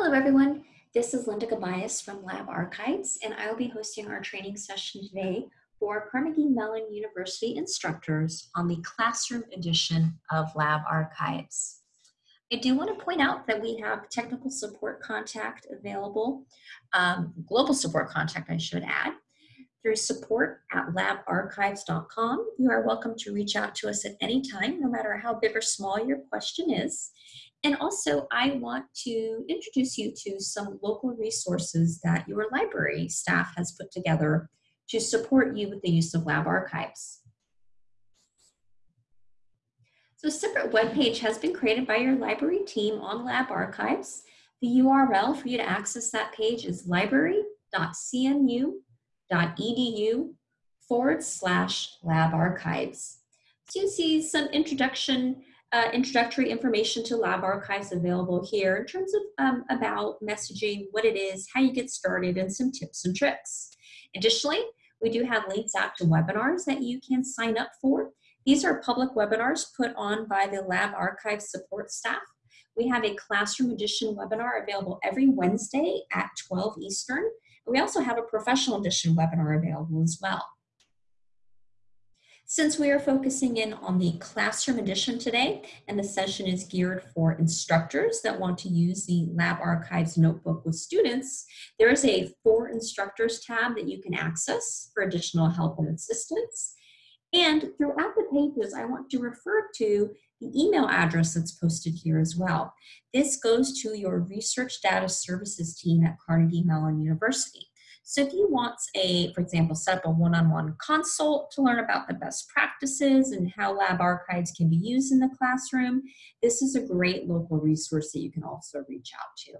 Hello everyone, this is Linda Gabayas from Lab Archives and I will be hosting our training session today for Carnegie Mellon University instructors on the classroom edition of Lab Archives. I do want to point out that we have technical support contact available, um, global support contact I should add, through support at labarchives.com. You are welcome to reach out to us at any time, no matter how big or small your question is. And also, I want to introduce you to some local resources that your library staff has put together to support you with the use of Lab Archives. So a separate web page has been created by your library team on Lab Archives. The URL for you to access that page is library.cmu.edu forward slash lab archives. So you see some introduction uh, introductory information to Lab Archives available here in terms of um, about messaging, what it is, how you get started, and some tips and tricks. Additionally, we do have links out to webinars that you can sign up for. These are public webinars put on by the Lab Archives support staff. We have a classroom edition webinar available every Wednesday at 12 Eastern. We also have a professional edition webinar available as well. Since we are focusing in on the classroom edition today, and the session is geared for instructors that want to use the Lab Archives notebook with students, there is a For Instructors tab that you can access for additional help and assistance. And throughout the pages, I want to refer to the email address that's posted here as well. This goes to your research data services team at Carnegie Mellon University. So if you want a, for example, set up a one-on-one -on -one consult to learn about the best practices and how lab archives can be used in the classroom, this is a great local resource that you can also reach out to.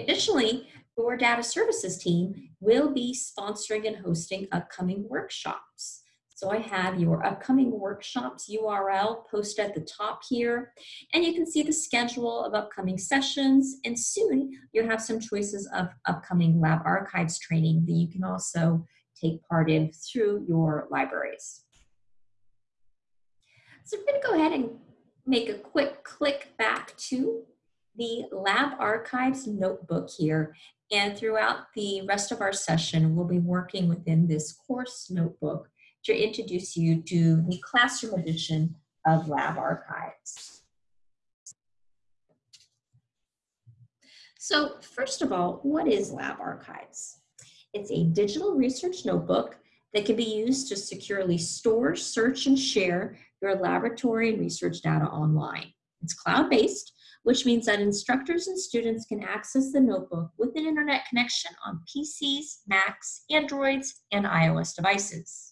Additionally, your data services team will be sponsoring and hosting upcoming workshops. So I have your upcoming workshops URL posted at the top here, and you can see the schedule of upcoming sessions, and soon you'll have some choices of upcoming lab archives training that you can also take part in through your libraries. So I'm gonna go ahead and make a quick click back to the Lab Archives notebook here. And throughout the rest of our session, we'll be working within this course notebook to introduce you to the classroom edition of Lab Archives. So first of all, what is Lab Archives? It's a digital research notebook that can be used to securely store, search, and share your laboratory and research data online. It's cloud-based, which means that instructors and students can access the notebook with an internet connection on PCs, Macs, Androids, and iOS devices.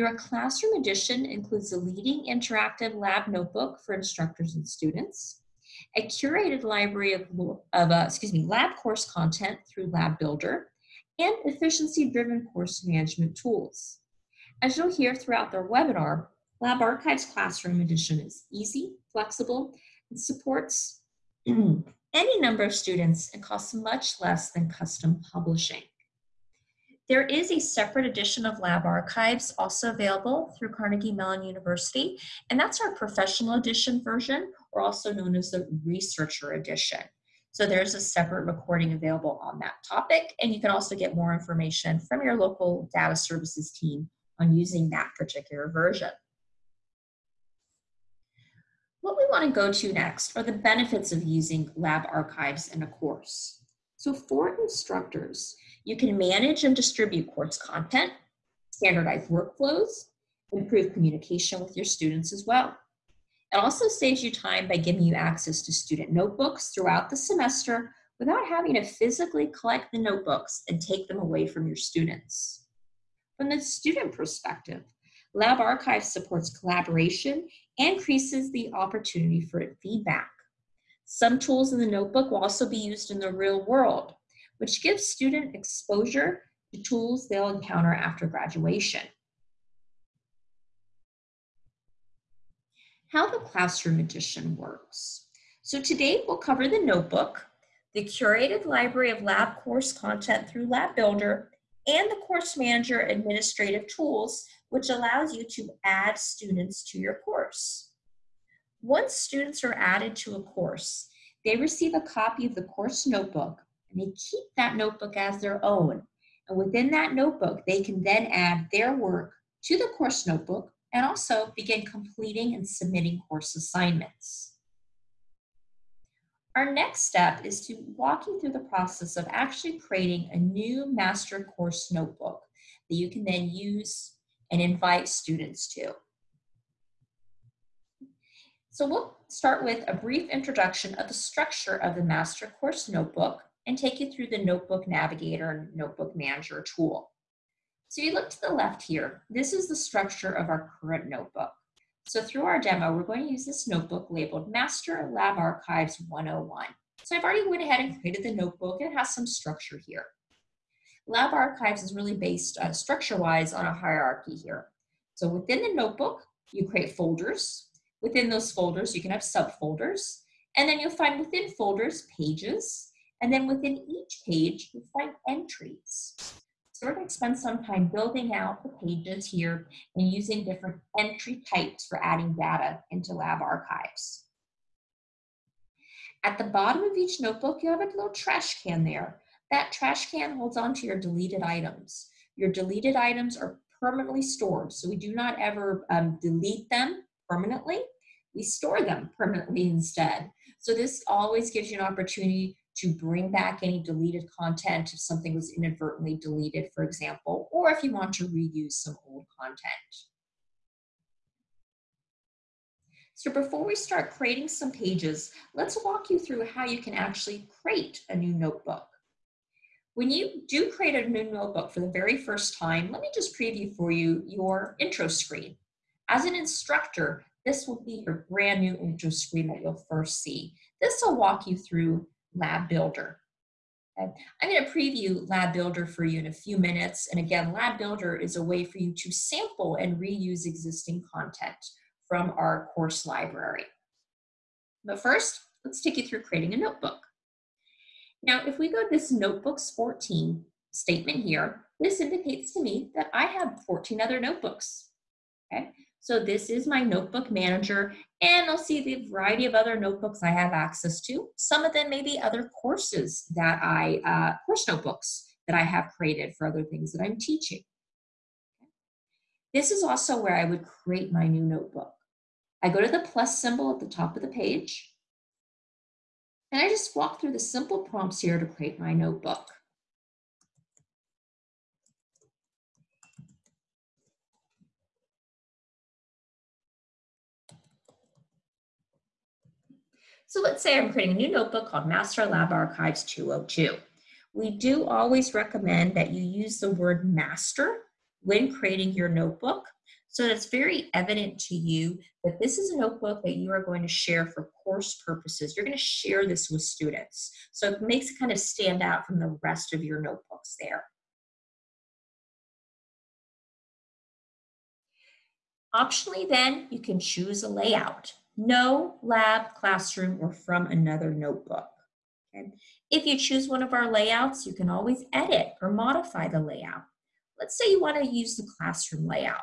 Your classroom edition includes a leading interactive lab notebook for instructors and students, a curated library of, of uh, excuse me, lab course content through Lab Builder, and efficiency-driven course management tools. As you'll hear throughout their webinar, Lab Archives Classroom Edition is easy, flexible, and supports any number of students and costs much less than custom publishing. There is a separate edition of Lab Archives also available through Carnegie Mellon University, and that's our professional edition version, or also known as the researcher edition. So there's a separate recording available on that topic, and you can also get more information from your local data services team on using that particular version. What we want to go to next are the benefits of using Lab Archives in a course. So for instructors, you can manage and distribute course content, standardize workflows, improve communication with your students as well. It also saves you time by giving you access to student notebooks throughout the semester without having to physically collect the notebooks and take them away from your students. From the student perspective, Lab Archive supports collaboration and increases the opportunity for feedback. Some tools in the notebook will also be used in the real world, which gives student exposure to tools they'll encounter after graduation. How the classroom edition works. So today we'll cover the notebook, the curated library of lab course content through Lab Builder, and the course manager administrative tools, which allows you to add students to your course. Once students are added to a course, they receive a copy of the course notebook and they keep that notebook as their own. And within that notebook, they can then add their work to the course notebook and also begin completing and submitting course assignments. Our next step is to walk you through the process of actually creating a new master course notebook that you can then use and invite students to. So we'll start with a brief introduction of the structure of the master course notebook and take you through the notebook navigator and notebook manager tool. So you look to the left here, this is the structure of our current notebook. So through our demo, we're going to use this notebook labeled Master Lab Archives 101. So I've already went ahead and created the notebook. It has some structure here. Lab Archives is really based uh, structure-wise on a hierarchy here. So within the notebook, you create folders. Within those folders, you can have subfolders. And then you'll find within folders, pages. And then within each page, you'll find entries. So we're going to spend some time building out the pages here and using different entry types for adding data into lab archives. At the bottom of each notebook, you have a little trash can there. That trash can holds on to your deleted items. Your deleted items are permanently stored, so we do not ever um, delete them permanently. We store them permanently instead. So this always gives you an opportunity to bring back any deleted content if something was inadvertently deleted, for example, or if you want to reuse some old content. So before we start creating some pages, let's walk you through how you can actually create a new notebook. When you do create a new notebook for the very first time, let me just preview for you your intro screen. As an instructor, this will be your brand new intro screen that you'll first see. This will walk you through Lab Builder. Okay. I'm going to preview Lab Builder for you in a few minutes. And again, Lab Builder is a way for you to sample and reuse existing content from our course library. But first, let's take you through creating a notebook. Now, if we go to this Notebooks 14 statement here, this indicates to me that I have 14 other notebooks. Okay, so this is my notebook manager and I'll see the variety of other notebooks I have access to. Some of them may be other courses that I, uh, course notebooks that I have created for other things that I'm teaching. This is also where I would create my new notebook. I go to the plus symbol at the top of the page and I just walk through the simple prompts here to create my notebook. So let's say I'm creating a new notebook called Master Lab Archives 202. We do always recommend that you use the word master when creating your notebook so that it's very evident to you that this is a notebook that you are going to share for course purposes. You're going to share this with students. So it makes it kind of stand out from the rest of your notebooks there. Optionally then, you can choose a layout no lab, classroom, or from another notebook. Okay? If you choose one of our layouts, you can always edit or modify the layout. Let's say you want to use the classroom layout.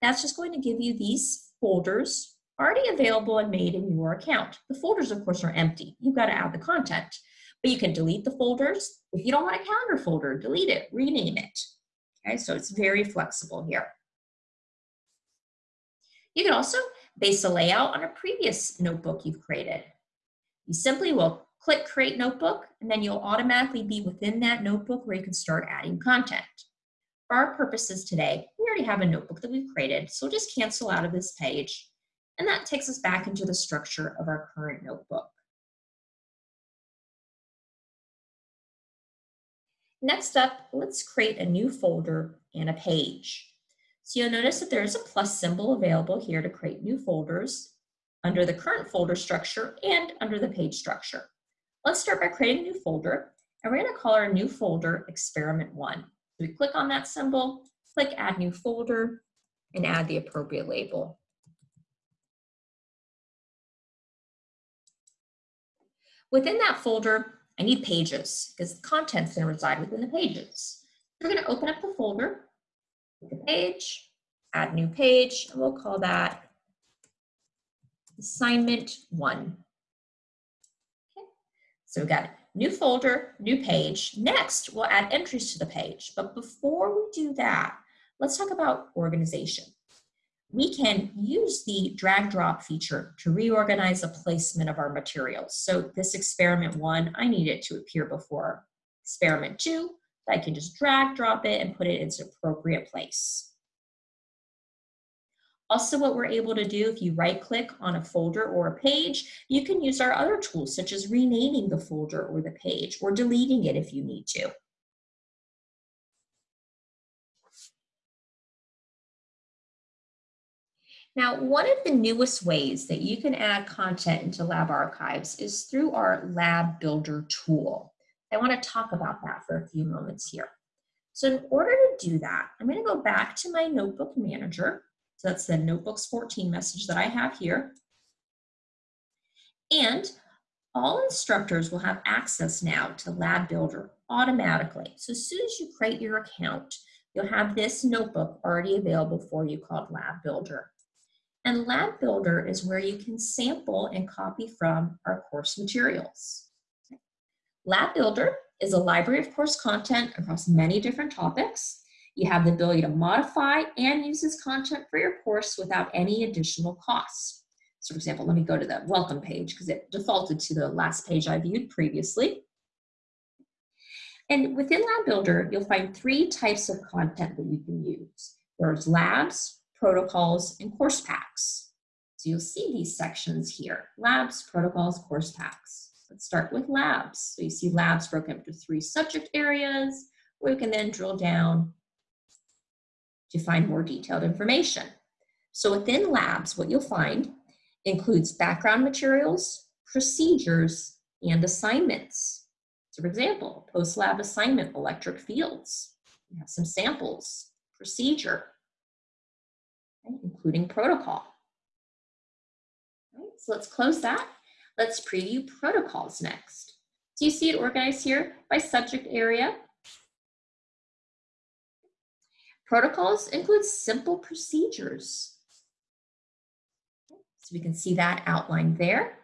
That's just going to give you these folders already available and made in your account. The folders, of course, are empty. You've got to add the content. But you can delete the folders. If you don't want a calendar folder, delete it, rename it. Okay, so it's very flexible here. You can also base a layout on a previous notebook you've created. You simply will click Create Notebook, and then you'll automatically be within that notebook where you can start adding content. For our purposes today, we already have a notebook that we've created, so we'll just cancel out of this page, and that takes us back into the structure of our current notebook. Next up, let's create a new folder and a page. So you'll notice that there's a plus symbol available here to create new folders under the current folder structure and under the page structure. Let's start by creating a new folder, and we're gonna call our new folder experiment one. So we click on that symbol, click add new folder, and add the appropriate label. Within that folder, I need pages because the content's gonna reside within the pages. We're gonna open up the folder the page, add new page, and we'll call that assignment one. Okay. So we've got new folder, new page. Next, we'll add entries to the page. But before we do that, let's talk about organization. We can use the drag drop feature to reorganize the placement of our materials. So this experiment one, I need it to appear before experiment two. I can just drag drop it and put it in its appropriate place. Also, what we're able to do, if you right click on a folder or a page, you can use our other tools such as renaming the folder or the page or deleting it if you need to. Now, one of the newest ways that you can add content into Lab Archives is through our Lab Builder tool. I want to talk about that for a few moments here. So in order to do that, I'm going to go back to my Notebook Manager so that's the Notebooks 14 message that I have here. And all instructors will have access now to Lab Builder automatically. So as soon as you create your account, you'll have this notebook already available for you called Lab Builder. And Lab Builder is where you can sample and copy from our course materials. Lab Builder is a library of course content across many different topics. You have the ability to modify and use this content for your course without any additional costs. So for example, let me go to the welcome page because it defaulted to the last page I viewed previously. And within Lab Builder, you'll find three types of content that you can use. There's labs, protocols, and course packs. So you'll see these sections here, labs, protocols, course packs. Let's start with labs. So you see labs broken up into three subject areas, where you can then drill down to find more detailed information. So within labs, what you'll find includes background materials, procedures, and assignments. So for example, post-lab assignment, electric fields. You have some samples, procedure, including protocol. Right, so let's close that. Let's preview protocols next. Do you see it organized here by subject area, Protocols include simple procedures. So we can see that outlined there.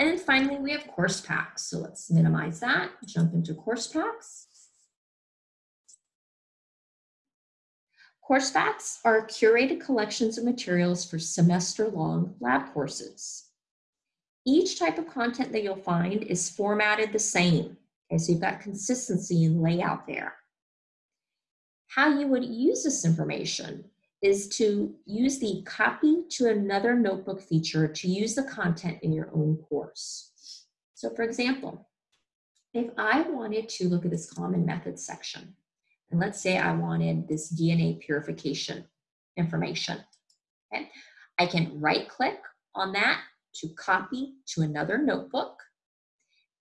And then finally, we have course packs. So let's minimize that, jump into course packs. Course packs are curated collections of materials for semester-long lab courses. Each type of content that you'll find is formatted the same. Okay, so you've got consistency in layout there. How you would use this information is to use the copy to another notebook feature to use the content in your own course. So for example, if I wanted to look at this common methods section, and let's say I wanted this DNA purification information, okay, I can right click on that to copy to another notebook,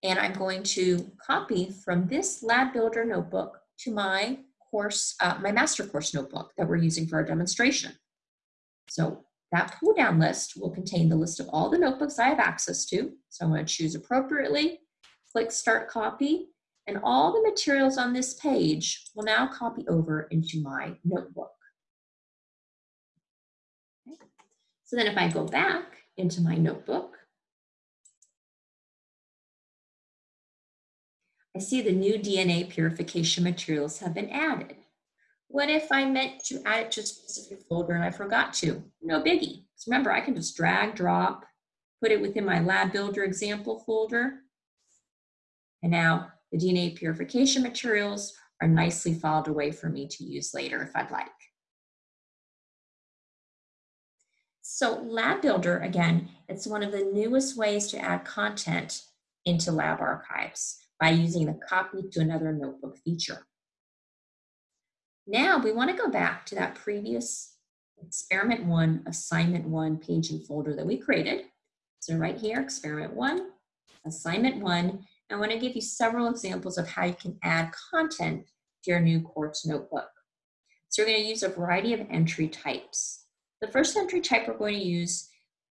and I'm going to copy from this Lab Builder notebook to my course, uh, my master course notebook that we're using for our demonstration. So that pull down list will contain the list of all the notebooks I have access to. So I'm going to choose appropriately, click start copy, and all the materials on this page will now copy over into my notebook. Okay. So then if I go back into my notebook, I see the new DNA purification materials have been added. What if I meant to add it to a specific folder and I forgot to? No biggie. So remember, I can just drag, drop, put it within my lab builder example folder. And now the DNA purification materials are nicely filed away for me to use later if I'd like. So Lab Builder, again, it's one of the newest ways to add content into Lab Archives by using the copy to another notebook feature. Now we want to go back to that previous experiment one, assignment one page and folder that we created. So right here, experiment one, assignment one, I want to give you several examples of how you can add content to your new course notebook. So we're going to use a variety of entry types. The first entry type we're going to use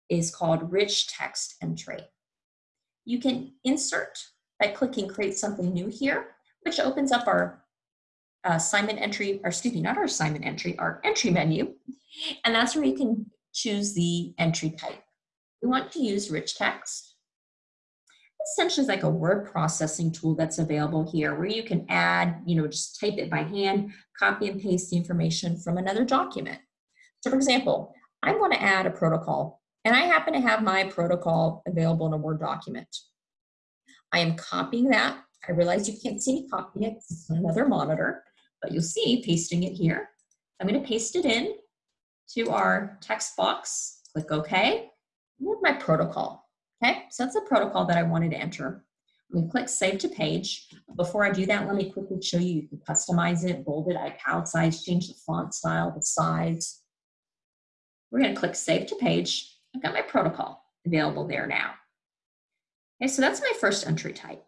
is called rich text entry. You can insert by clicking create something new here, which opens up our assignment entry, or excuse me, not our assignment entry, our entry menu. And that's where you can choose the entry type. We want to use rich text. essentially it's like a word processing tool that's available here where you can add, you know, just type it by hand, copy and paste the information from another document. So for example, I want to add a protocol and I happen to have my protocol available in a Word document. I am copying that. I realize you can't see me copying it, it's another monitor, but you'll see pasting it here. I'm going to paste it in to our text box, click OK, and my protocol. Okay, so that's a protocol that I wanted to enter. I'm going to click Save to Page. Before I do that, let me quickly show you. You can customize it, bold it, italicize, change the font style, the size. We're going to click Save to Page. I've got my protocol available there now. Okay, so that's my first entry type.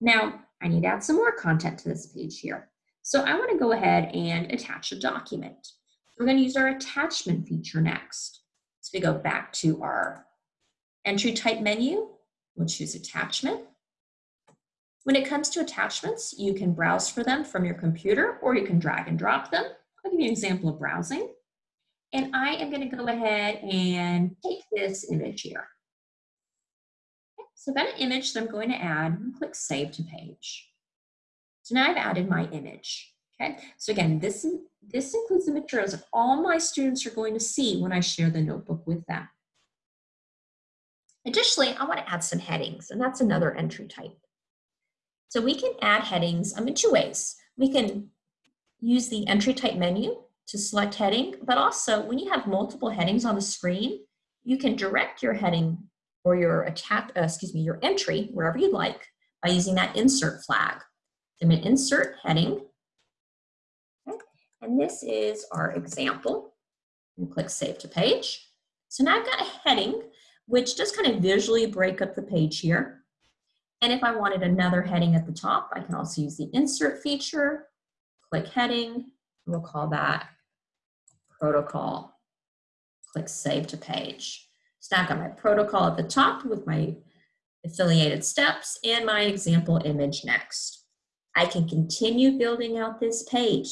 Now, I need to add some more content to this page here. So I want to go ahead and attach a document. We're going to use our attachment feature next. So we go back to our entry type menu, we'll choose attachment. When it comes to attachments, you can browse for them from your computer or you can drag and drop them. I'll give you an example of browsing. And I am gonna go ahead and take this image here. Okay, so I've got an image that I'm going to add click Save to Page. So now I've added my image. Okay, so again, this, this includes the materials that all my students are going to see when I share the notebook with them. Additionally, I want to add some headings, and that's another entry type. So we can add headings um, in two ways. We can use the entry type menu to select heading, but also when you have multiple headings on the screen, you can direct your heading or your attack, uh, excuse me, your entry wherever you'd like by using that insert flag. I'm going to insert heading, okay. and this is our example. And click Save to Page. So now I've got a heading which just kind of visually break up the page here. And if I wanted another heading at the top, I can also use the insert feature, click heading, we'll call that protocol. Click save to page. So now I've got my protocol at the top with my affiliated steps and my example image next. I can continue building out this page.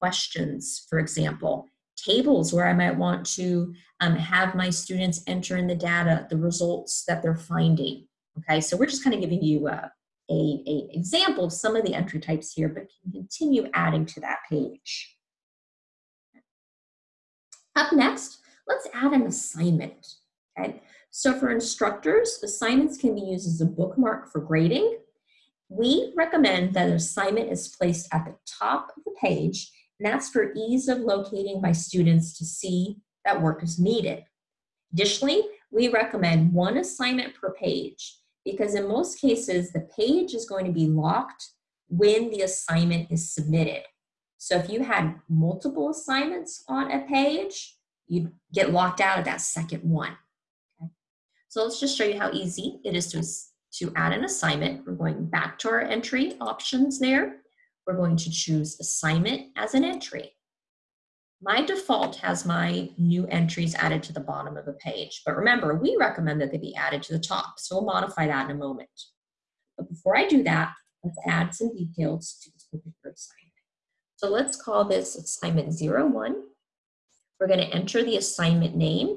Questions, for example, tables where I might want to um, have my students enter in the data, the results that they're finding. Okay, so we're just kind of giving you a, a, a example of some of the entry types here, but can continue adding to that page. Up next, let's add an assignment. Okay, so for instructors, assignments can be used as a bookmark for grading. We recommend that an assignment is placed at the top of the page and that's for ease of locating my students to see that work is needed. Additionally, we recommend one assignment per page because in most cases, the page is going to be locked when the assignment is submitted. So if you had multiple assignments on a page, you'd get locked out of that second one. Okay. So let's just show you how easy it is to, to add an assignment. We're going back to our entry options there we're going to choose assignment as an entry. My default has my new entries added to the bottom of the page, but remember, we recommend that they be added to the top, so we'll modify that in a moment. But before I do that, let's add some details to this particular assignment. So let's call this assignment 01. We're going to enter the assignment name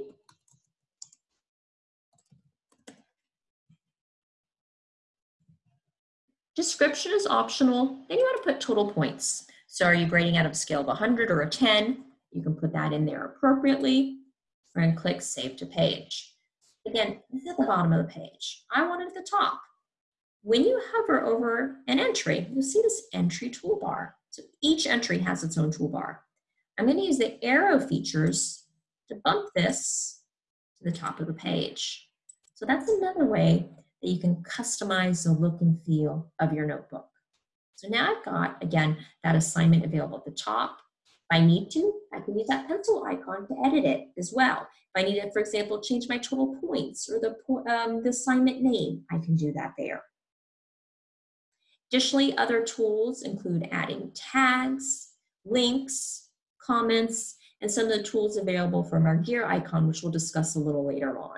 Description is optional. Then you want to put total points. So are you grading out of a scale of 100 or a 10? You can put that in there appropriately and click Save to Page. Again, this is at the bottom of the page. I want it at the top. When you hover over an entry, you'll see this entry toolbar. So each entry has its own toolbar. I'm going to use the arrow features to bump this to the top of the page. So that's another way that you can customize the look and feel of your notebook. So now I've got, again, that assignment available at the top. If I need to, I can use that pencil icon to edit it as well. If I need to, for example, change my total points or the, um, the assignment name, I can do that there. Additionally, other tools include adding tags, links, comments, and some of the tools available from our gear icon, which we'll discuss a little later on.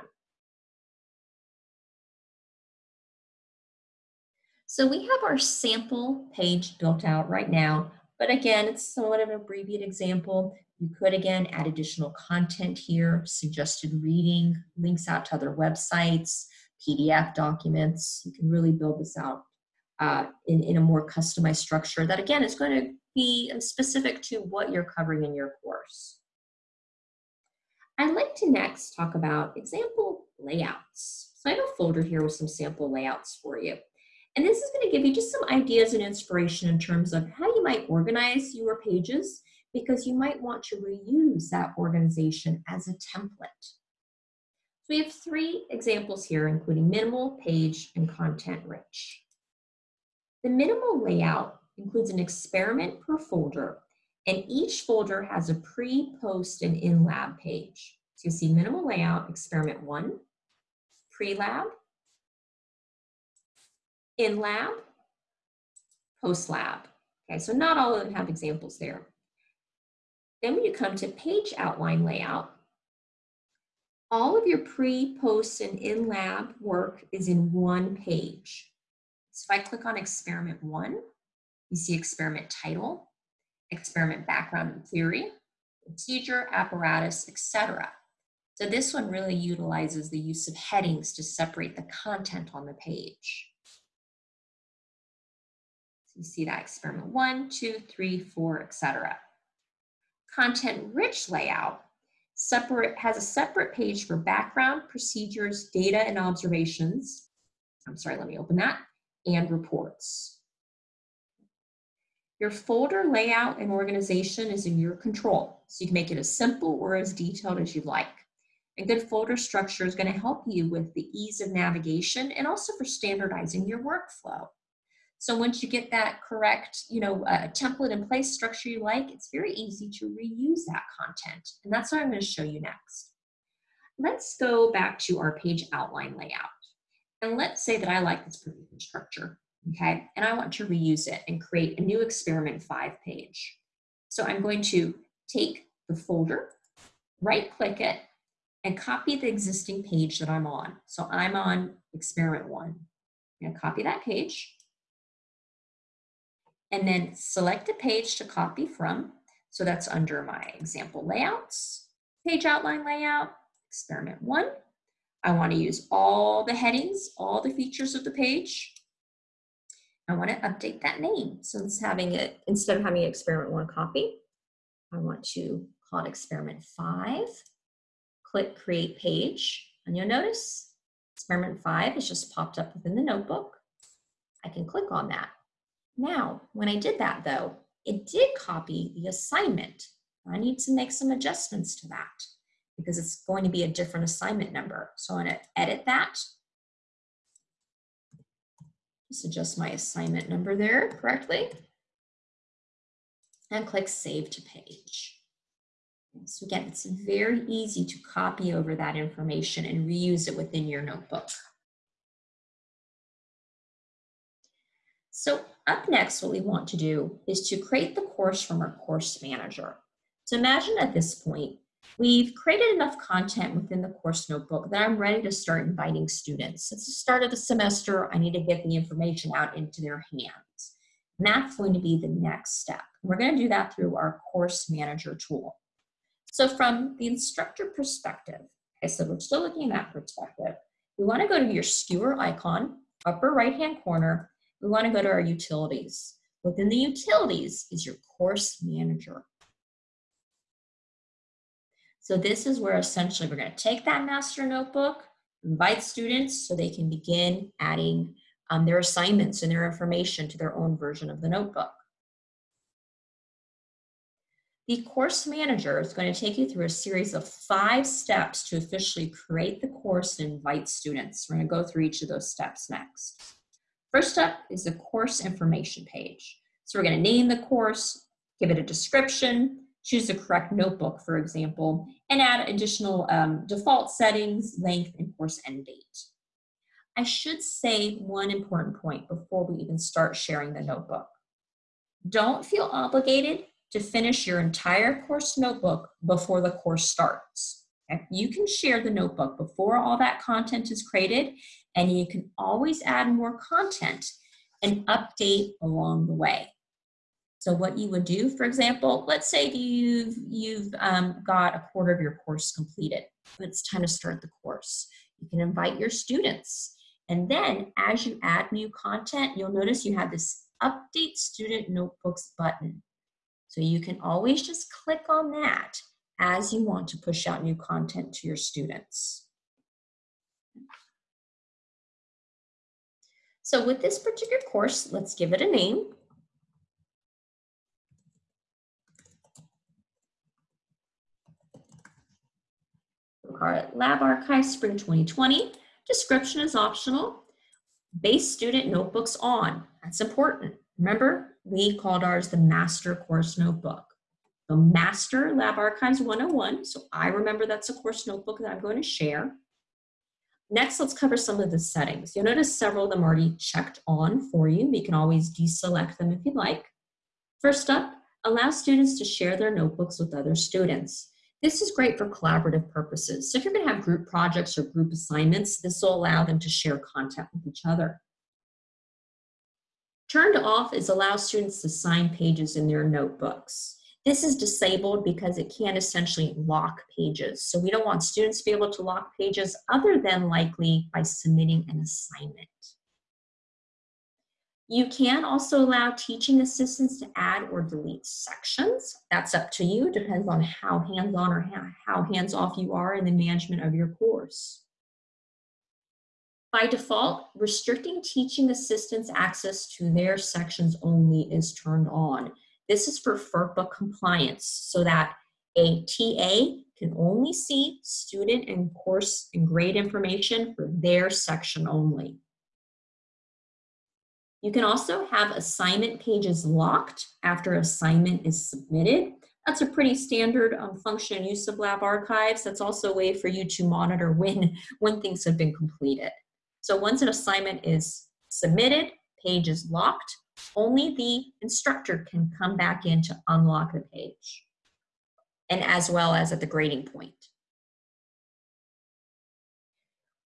So we have our sample page built out right now, but again, it's somewhat of an abbreviated example. You could again add additional content here, suggested reading, links out to other websites, PDF documents. You can really build this out uh, in, in a more customized structure that again is going to be specific to what you're covering in your course. I'd like to next talk about example layouts. So I have a folder here with some sample layouts for you. And this is going to give you just some ideas and inspiration in terms of how you might organize your pages because you might want to reuse that organization as a template. So we have three examples here, including minimal, page, and content rich. The minimal layout includes an experiment per folder, and each folder has a pre, post, and in-lab page. So you see minimal layout, experiment one, pre-lab, in-lab, post-lab. Okay, so not all of them have examples there. Then when you come to page outline layout, all of your pre, post, and in-lab work is in one page. So if I click on experiment one, you see experiment title, experiment background and theory, procedure, apparatus, etc. So this one really utilizes the use of headings to separate the content on the page. So you see that experiment one, two, three, four, etc. Content rich layout separate has a separate page for background, procedures, data and observations. I'm sorry, let me open that and reports. Your folder layout and organization is in your control, so you can make it as simple or as detailed as you'd like. A good folder structure is going to help you with the ease of navigation and also for standardizing your workflow. So once you get that correct, you know, uh, template in place structure you like, it's very easy to reuse that content. And that's what I'm going to show you next. Let's go back to our page outline layout. And let's say that I like this particular structure, okay? And I want to reuse it and create a new experiment five page. So I'm going to take the folder, right click it, and copy the existing page that I'm on. So I'm on experiment one. I'm gonna copy that page and then select a page to copy from. So that's under my example layouts, page outline layout, experiment one. I want to use all the headings, all the features of the page. I want to update that name. So having it, instead of having experiment one copy, I want to call it experiment five. Click create page, and you'll notice experiment five has just popped up within the notebook. I can click on that. Now, when I did that though, it did copy the assignment. I need to make some adjustments to that because it's going to be a different assignment number. So I'm gonna edit that. Just adjust my assignment number there correctly. And click Save to Page. So again, it's very easy to copy over that information and reuse it within your notebook. So up next, what we want to do is to create the course from our course manager. So imagine at this point, we've created enough content within the course notebook that I'm ready to start inviting students. It's the start of the semester, I need to get the information out into their hands. And that's going to be the next step. We're gonna do that through our course manager tool. So from the instructor perspective, I said we're still looking at that perspective, we wanna go to your skewer icon, upper right-hand corner, we want to go to our utilities. Within the utilities is your course manager. So this is where essentially we're going to take that master notebook, invite students so they can begin adding um, their assignments and their information to their own version of the notebook. The course manager is going to take you through a series of five steps to officially create the course and invite students. We're going to go through each of those steps next. First up is the course information page. So we're gonna name the course, give it a description, choose the correct notebook, for example, and add additional um, default settings, length, and course end date. I should say one important point before we even start sharing the notebook. Don't feel obligated to finish your entire course notebook before the course starts. Okay? You can share the notebook before all that content is created and you can always add more content and update along the way. So what you would do, for example, let's say you've, you've um, got a quarter of your course completed. It's time to start the course. You can invite your students And then as you add new content, you'll notice you have this Update Student Notebooks button. So you can always just click on that as you want to push out new content to your students. So with this particular course, let's give it a name. Lab Archive Spring 2020. Description is optional. Base student notebooks on. That's important. Remember, we called ours the master course notebook. The master Lab Archives 101. So I remember that's a course notebook that I'm going to share. Next, let's cover some of the settings. You'll notice several of them already checked on for you. You can always deselect them if you'd like. First up, allow students to share their notebooks with other students. This is great for collaborative purposes. So if you're gonna have group projects or group assignments, this will allow them to share content with each other. Turned off is allow students to sign pages in their notebooks. This is disabled because it can essentially lock pages. So we don't want students to be able to lock pages other than likely by submitting an assignment. You can also allow teaching assistants to add or delete sections. That's up to you, depends on how hands-on or how hands-off you are in the management of your course. By default, restricting teaching assistants access to their sections only is turned on. This is for FERPA compliance so that a TA can only see student and course and grade information for their section only. You can also have assignment pages locked after assignment is submitted. That's a pretty standard um, function of Lab Archives. That's also a way for you to monitor when, when things have been completed. So once an assignment is submitted, page is locked, only the instructor can come back in to unlock the page, and as well as at the grading point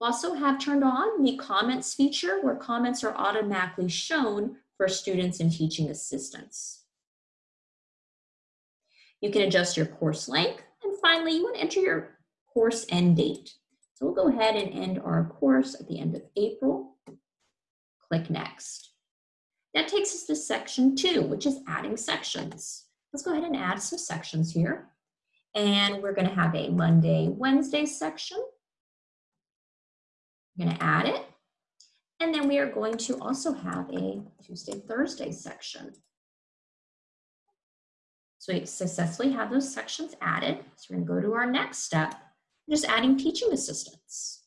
also have turned on the comments feature where comments are automatically shown for students and teaching assistants. You can adjust your course length. And finally, you want to enter your course end date. So we'll go ahead and end our course at the end of April. Click Next. That takes us to section two, which is adding sections. Let's go ahead and add some sections here. And we're going to have a Monday, Wednesday section. I'm going to add it. And then we are going to also have a Tuesday, Thursday section. So we successfully have those sections added. So we're going to go to our next step, just adding teaching assistants.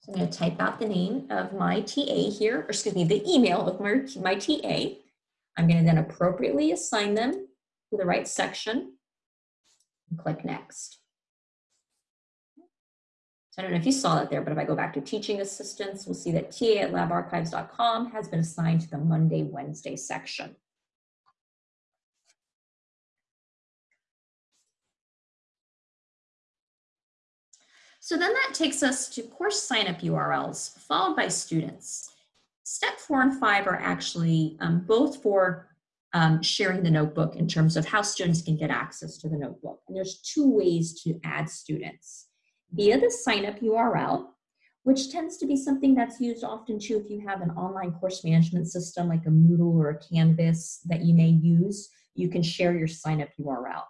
So I'm going to type out the name of my TA here, or excuse me, the email of my, my TA. I'm going to then appropriately assign them to the right section and click next. So I don't know if you saw that there, but if I go back to teaching assistants, we'll see that TA at labarchives.com has been assigned to the Monday, Wednesday section. So then that takes us to course sign-up URLs, followed by students. Step four and five are actually um, both for um, sharing the notebook in terms of how students can get access to the notebook. And there's two ways to add students. Via the sign up URL, which tends to be something that's used often too if you have an online course management system like a Moodle or a Canvas that you may use, you can share your sign up URL.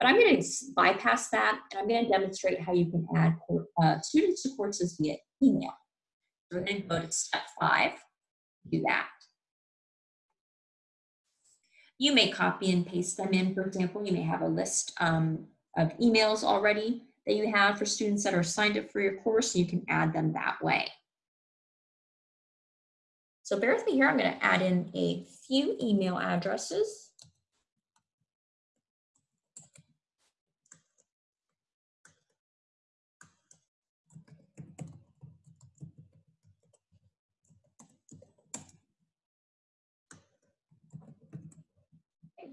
But I'm going to bypass that and I'm going to demonstrate how you can add uh, students to courses via email. So we're going to go to step five, do that. You may copy and paste them in, for example, you may have a list um, of emails already that you have for students that are signed up for your course, you can add them that way. So bear with me here, I'm gonna add in a few email addresses.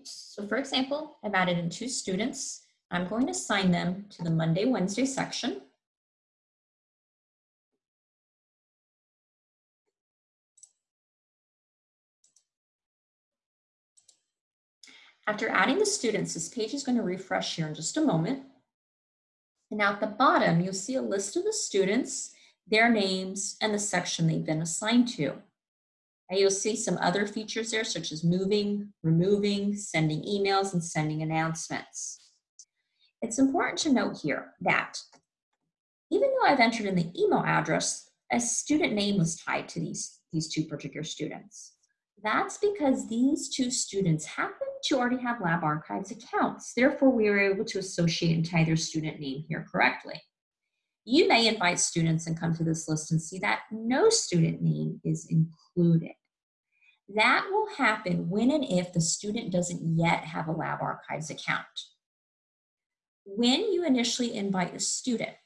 So for example, I've added in two students. I'm going to assign them to the Monday, Wednesday section. After adding the students, this page is going to refresh here in just a moment. And now at the bottom, you'll see a list of the students, their names, and the section they've been assigned to. And you'll see some other features there, such as moving, removing, sending emails, and sending announcements. It's important to note here that even though I've entered in the email address, a student name was tied to these, these two particular students. That's because these two students happen to already have Lab Archives accounts. Therefore, we were able to associate and tie their student name here correctly. You may invite students and come to this list and see that no student name is included. That will happen when and if the student doesn't yet have a Lab Archives account. When you initially invite a student,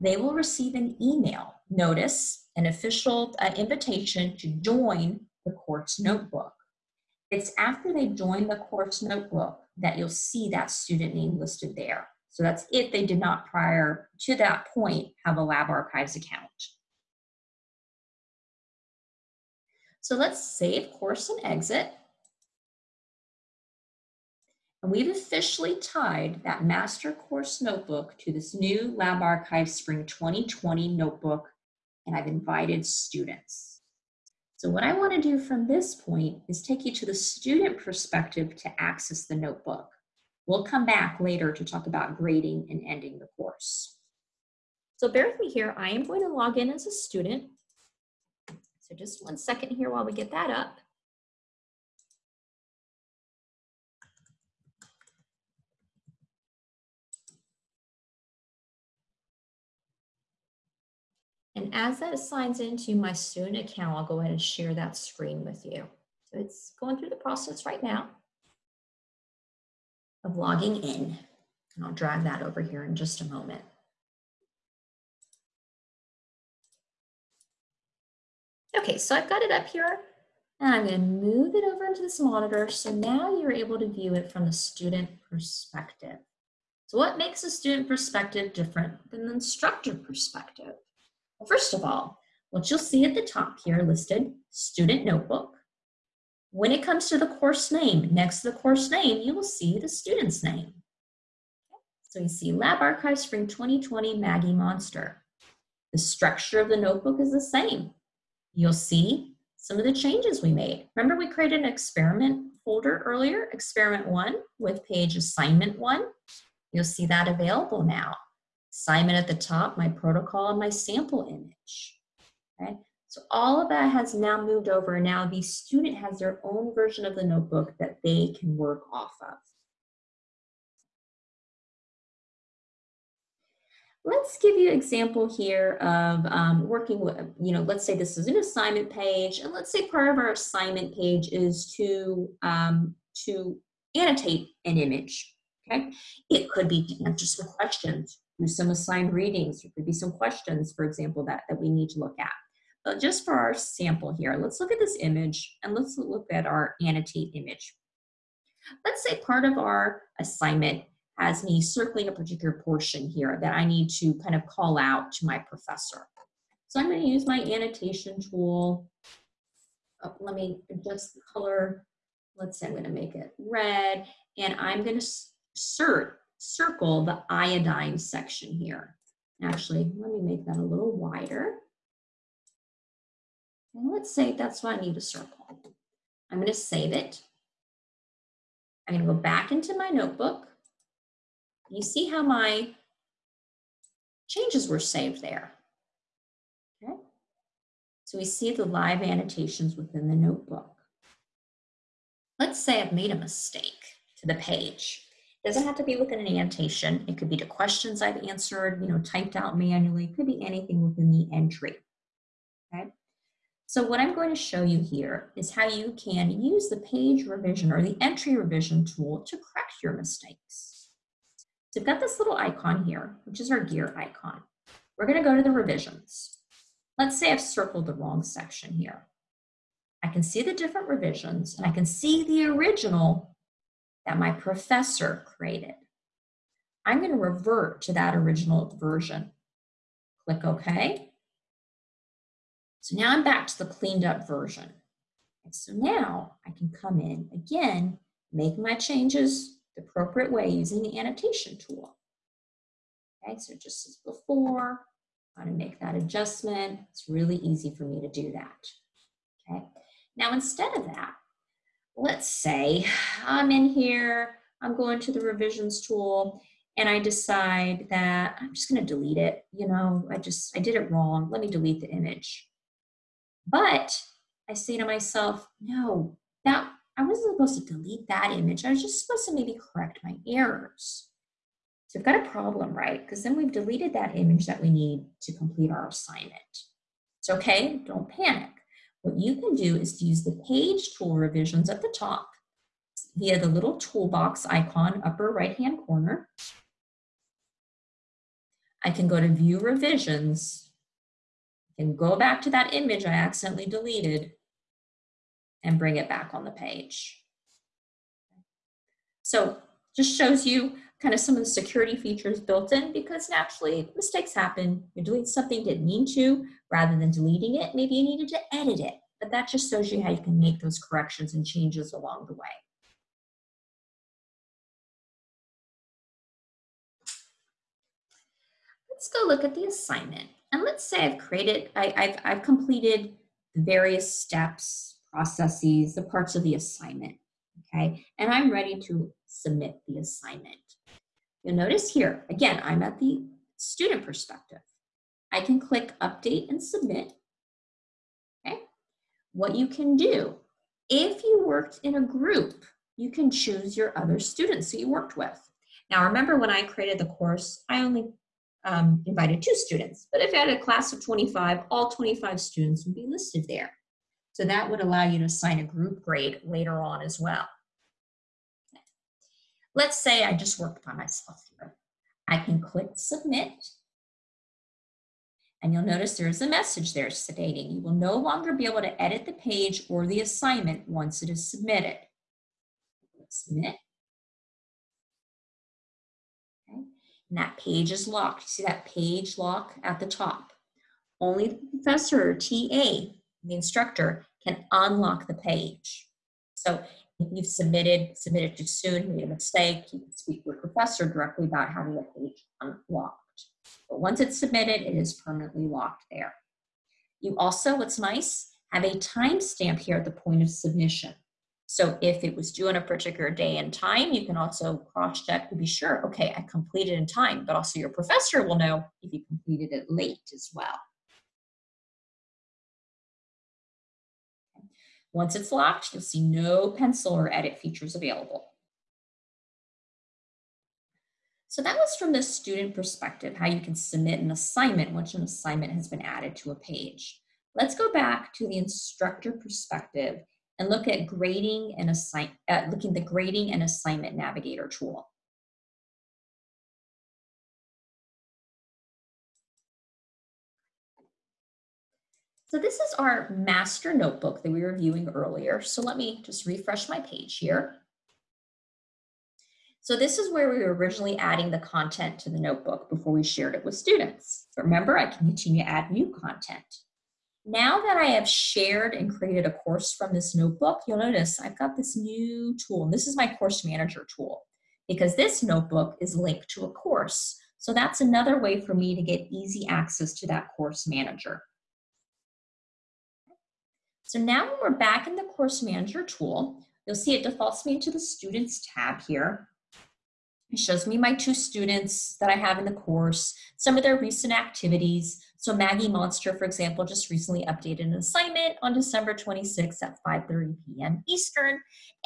they will receive an email notice, an official uh, invitation to join the course notebook. It's after they join the course notebook that you'll see that student name listed there. So that's if they did not prior to that point have a Lab Archives account. So let's save course and exit. And we've officially tied that master course notebook to this new Lab Archive Spring 2020 notebook, and I've invited students. So what I wanna do from this point is take you to the student perspective to access the notebook. We'll come back later to talk about grading and ending the course. So bear with me here, I am going to log in as a student. Just one second here while we get that up. And as that assigns into my student account, I'll go ahead and share that screen with you. So it's going through the process right now of logging in. And I'll drag that over here in just a moment. Okay, so I've got it up here and I'm going to move it over into this monitor. So now you're able to view it from the student perspective. So what makes a student perspective different than the instructor perspective? Well, first of all, what you'll see at the top here listed, student notebook. When it comes to the course name, next to the course name, you will see the student's name. So you see Lab Archive Spring 2020 Maggie Monster. The structure of the notebook is the same. You'll see some of the changes we made. Remember we created an experiment folder earlier, experiment one with page assignment one. You'll see that available now assignment at the top, my protocol, and my sample image. Okay, so all of that has now moved over. Now the student has their own version of the notebook that they can work off of. Let's give you an example here of um, working with, you know, let's say this is an assignment page, and let's say part of our assignment page is to, um, to annotate an image, okay? It could be to answer some questions do some assigned readings. There could be some questions, for example, that, that we need to look at. But just for our sample here, let's look at this image and let's look at our annotate image. Let's say part of our assignment has me circling a particular portion here that I need to kind of call out to my professor. So I'm going to use my annotation tool. Oh, let me adjust the color. Let's say I'm going to make it red and I'm going to insert circle the iodine section here. Actually, let me make that a little wider. And let's say that's what I need to circle. I'm going to save it. I'm going to go back into my notebook. You see how my changes were saved there. Okay. So we see the live annotations within the notebook. Let's say I've made a mistake to the page It doesn't have to be within an annotation. It could be to questions I've answered, you know, typed out manually. It could be anything within the entry. Okay. So what I'm going to show you here is how you can use the page revision or the entry revision tool to correct your mistakes. So we've got this little icon here, which is our gear icon. We're going to go to the revisions. Let's say I've circled the wrong section here. I can see the different revisions and I can see the original that my professor created. I'm going to revert to that original version. Click OK. So now I'm back to the cleaned up version. And so now I can come in again make my changes the appropriate way using the annotation tool. Okay, so just as before, I'm gonna make that adjustment. It's really easy for me to do that. Okay, now instead of that, let's say I'm in here, I'm going to the revisions tool, and I decide that I'm just gonna delete it. You know, I just, I did it wrong. Let me delete the image. But I say to myself, no, that I wasn't supposed to delete that image. I was just supposed to maybe correct my errors. So we've got a problem, right? Because then we've deleted that image that we need to complete our assignment. It's okay, don't panic. What you can do is to use the page tool revisions at the top via the little toolbox icon upper right hand corner. I can go to view revisions and go back to that image I accidentally deleted and bring it back on the page. So just shows you kind of some of the security features built in because naturally mistakes happen. You're doing something didn't mean to rather than deleting it. Maybe you needed to edit it, but that just shows you how you can make those corrections and changes along the way. Let's go look at the assignment. And let's say I've created, I, have I've completed various steps, processes, the parts of the assignment, okay? And I'm ready to submit the assignment. You'll notice here, again, I'm at the student perspective. I can click update and submit, okay? What you can do, if you worked in a group, you can choose your other students who you worked with. Now remember when I created the course, I only um, invited two students. But if I had a class of 25, all 25 students would be listed there. So that would allow you to assign a group grade later on as well. Let's say I just worked by myself here. I can click submit. And you'll notice there's a message there stating you will no longer be able to edit the page or the assignment once it is submitted. Submit. and that page is locked. See that page lock at the top? Only the professor or TA, the instructor, can unlock the page. So if you've submitted, submitted too soon, made a mistake, you can speak with your professor directly about having the page unlocked. But once it's submitted, it is permanently locked there. You also, what's nice, have a timestamp here at the point of submission. So if it was due on a particular day and time, you can also cross-check to be sure, okay, I completed in time, but also your professor will know if you completed it late as well. Once it's locked, you'll see no pencil or edit features available. So that was from the student perspective, how you can submit an assignment once an assignment has been added to a page. Let's go back to the instructor perspective and look at grading and assign, uh, looking the grading and assignment navigator tool. So this is our master notebook that we were viewing earlier. So let me just refresh my page here. So this is where we were originally adding the content to the notebook before we shared it with students. But remember, I can continue to add new content. Now that I have shared and created a course from this notebook, you'll notice I've got this new tool. And This is my course manager tool because this notebook is linked to a course. So that's another way for me to get easy access to that course manager. So now when we're back in the course manager tool, you'll see it defaults me to the students tab here. It shows me my two students that I have in the course, some of their recent activities, so Maggie Monster, for example, just recently updated an assignment on December 26th at 5.30 p.m. Eastern,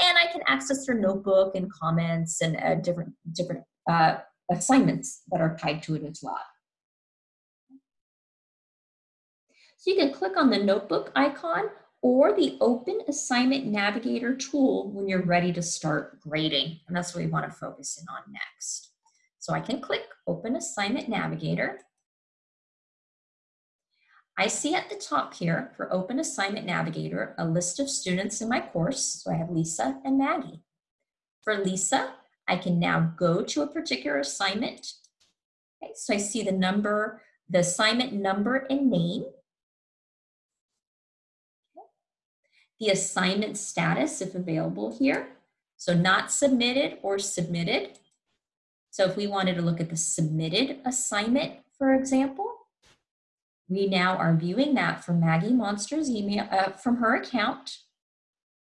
and I can access their notebook and comments and uh, different, different uh, assignments that are tied to it as well. So you can click on the notebook icon or the Open Assignment Navigator tool when you're ready to start grading. And that's what we want to focus in on next. So I can click Open Assignment Navigator. I see at the top here for Open Assignment Navigator a list of students in my course. So I have Lisa and Maggie. For Lisa, I can now go to a particular assignment. Okay, so I see the number, the assignment number and name. The assignment status, if available here. So not submitted or submitted. So if we wanted to look at the submitted assignment, for example, we now are viewing that from Maggie Monster's email, uh, from her account.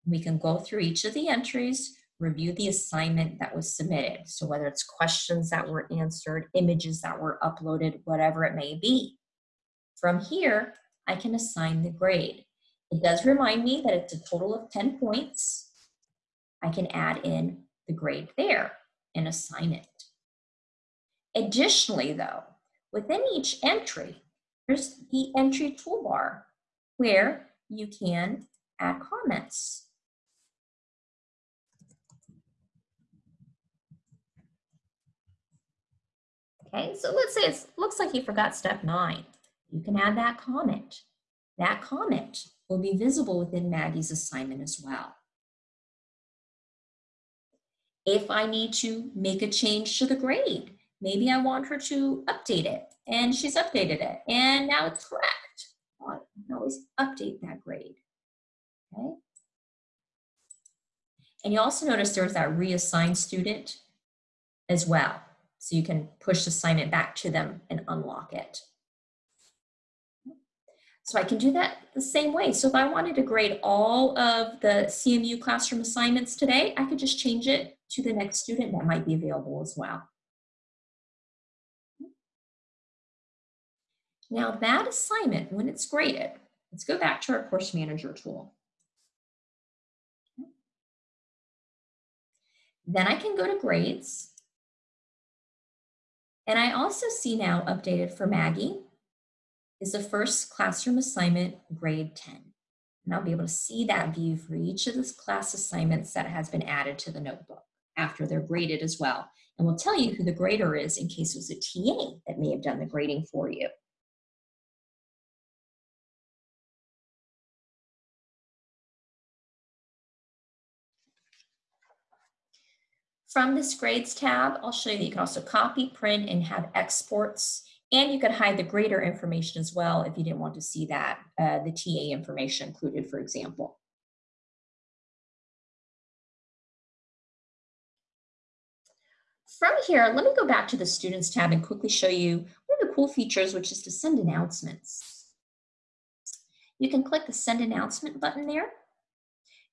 We can go through each of the entries, review the assignment that was submitted. So whether it's questions that were answered, images that were uploaded, whatever it may be. From here, I can assign the grade. It does remind me that it's a total of 10 points. I can add in the grade there and assign it. Additionally though, within each entry, there's the entry toolbar where you can add comments. Okay, so let's say it looks like you forgot step nine. You can add that comment. That comment will be visible within Maggie's assignment as well. If I need to make a change to the grade, maybe I want her to update it and she's updated it and now it's correct. Oh, I can always update that grade, okay? And you also notice there's that reassign student as well. So you can push assignment back to them and unlock it. So I can do that the same way. So if I wanted to grade all of the CMU classroom assignments today, I could just change it to the next student that might be available as well. Now that assignment, when it's graded, let's go back to our course manager tool. Then I can go to grades. And I also see now updated for Maggie is the first classroom assignment, grade 10. And I'll be able to see that view for each of the class assignments that has been added to the notebook after they're graded as well. And we'll tell you who the grader is in case it was a TA that may have done the grading for you. From this grades tab, I'll show you that you can also copy, print, and have exports. And you could hide the grader information as well if you didn't want to see that, uh, the TA information included, for example. From here, let me go back to the Students tab and quickly show you one of the cool features, which is to send announcements. You can click the Send Announcement button there.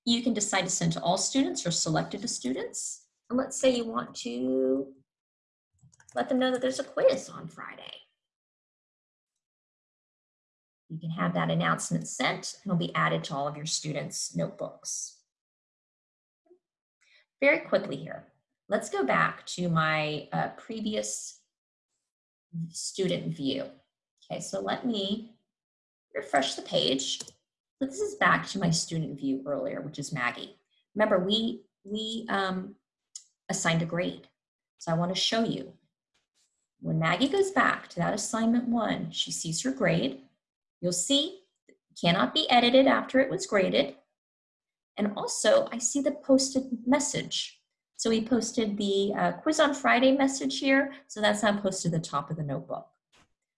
You can decide to send to all students or selected to students. And let's say you want to let them know that there's a quiz on Friday. You can have that announcement sent and it'll be added to all of your students' notebooks. Very quickly here, let's go back to my uh, previous student view. Okay, so let me refresh the page. This is back to my student view earlier, which is Maggie. Remember, we, we um, assigned a grade. So I want to show you. When Maggie goes back to that assignment one, she sees her grade. You'll see cannot be edited after it was graded. And also I see the posted message. So we posted the uh, quiz on Friday message here. So that's now posted at the top of the notebook.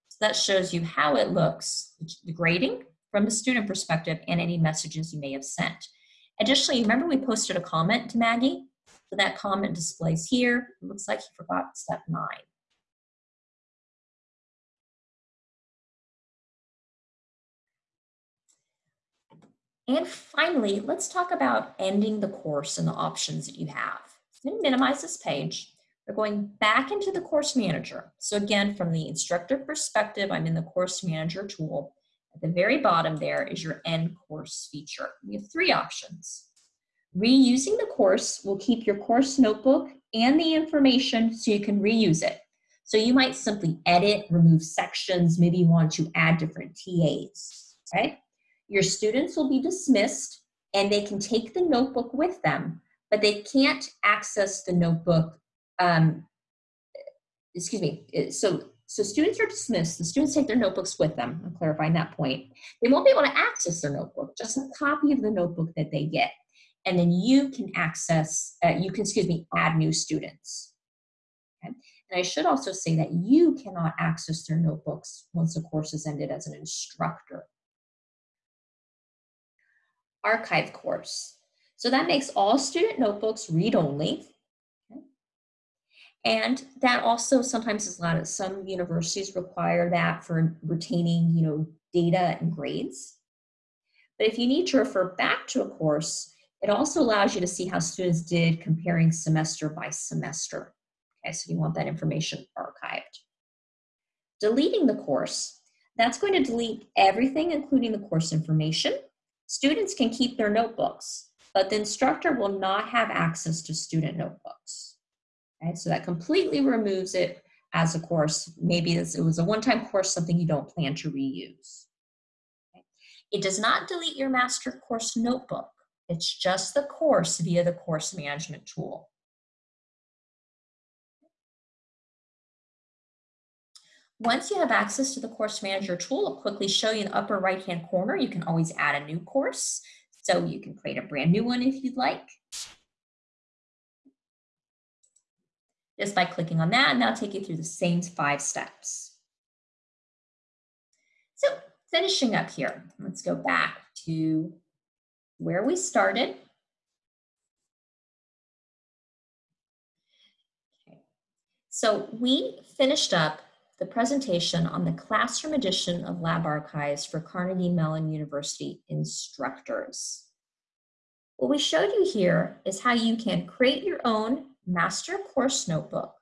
So that shows you how it looks, the grading from the student perspective and any messages you may have sent. Additionally, remember we posted a comment to Maggie? So that comment displays here. It looks like he forgot step nine. And finally, let's talk about ending the course and the options that you have. I'm to minimize this page. We're going back into the course manager. So again, from the instructor perspective, I'm in the course manager tool. At the very bottom there is your end course feature. We have three options. Reusing the course will keep your course notebook and the information so you can reuse it. So you might simply edit, remove sections, maybe you want to add different TAs, okay? Your students will be dismissed and they can take the notebook with them, but they can't access the notebook, um, excuse me, so, so students are dismissed, the students take their notebooks with them, I'm clarifying that point. They won't be able to access their notebook, just a copy of the notebook that they get and then you can access, uh, you can, excuse me, add new students. Okay? And I should also say that you cannot access their notebooks once the course is ended as an instructor. Archive course. So that makes all student notebooks read-only. And that also sometimes is a lot of some universities require that for retaining, you know, data and grades. But if you need to refer back to a course, it also allows you to see how students did comparing semester by semester. Okay, so you want that information archived. Deleting the course, that's going to delete everything, including the course information. Students can keep their notebooks, but the instructor will not have access to student notebooks. Okay, so that completely removes it as a course. Maybe it was a one-time course, something you don't plan to reuse. Okay. It does not delete your master course notebook. It's just the course via the course management tool. Once you have access to the course manager tool, I'll quickly show you in the upper right hand corner, you can always add a new course. So you can create a brand new one if you'd like. Just by clicking on that, and that'll take you through the same five steps. So finishing up here, let's go back to where we started. Okay. So we finished up the presentation on the classroom edition of Lab Archives for Carnegie Mellon University instructors. What we showed you here is how you can create your own master course notebook,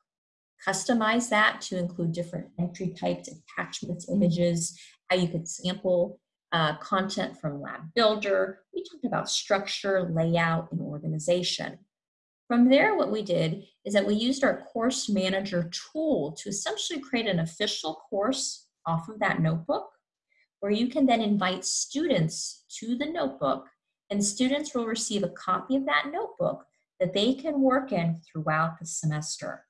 customize that to include different entry types, attachments, images, how you could sample uh, content from Lab Builder. We talked about structure, layout, and organization. From there, what we did is that we used our course manager tool to essentially create an official course off of that notebook where you can then invite students to the notebook and students will receive a copy of that notebook that they can work in throughout the semester.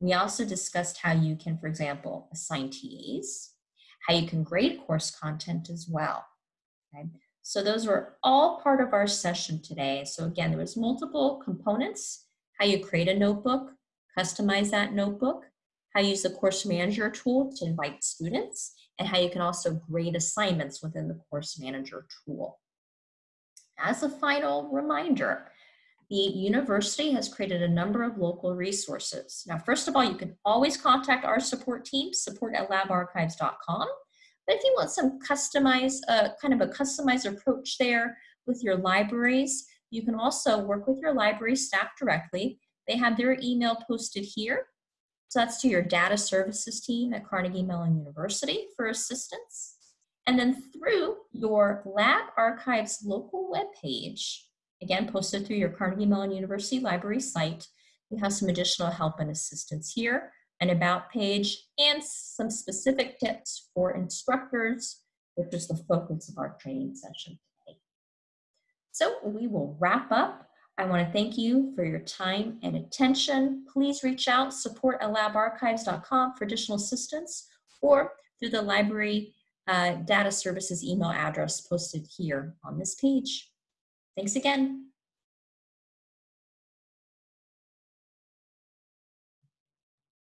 We also discussed how you can, for example, assign TAs, how you can grade course content as well. Okay? So those were all part of our session today. So again, there was multiple components, how you create a notebook, customize that notebook, how you use the course manager tool to invite students, and how you can also grade assignments within the course manager tool. As a final reminder, the university has created a number of local resources. Now, first of all, you can always contact our support team, support at labarchives.com. But if you want some customized, uh, kind of a customized approach there with your libraries, you can also work with your library staff directly. They have their email posted here. So that's to your data services team at Carnegie Mellon University for assistance. And then through your Lab Archives local webpage, again, posted through your Carnegie Mellon University library site, you have some additional help and assistance here an about page, and some specific tips for instructors, which is the focus of our training session today. So we will wrap up. I want to thank you for your time and attention. Please reach out, support at labarchives.com for additional assistance or through the library uh, data services email address posted here on this page. Thanks again.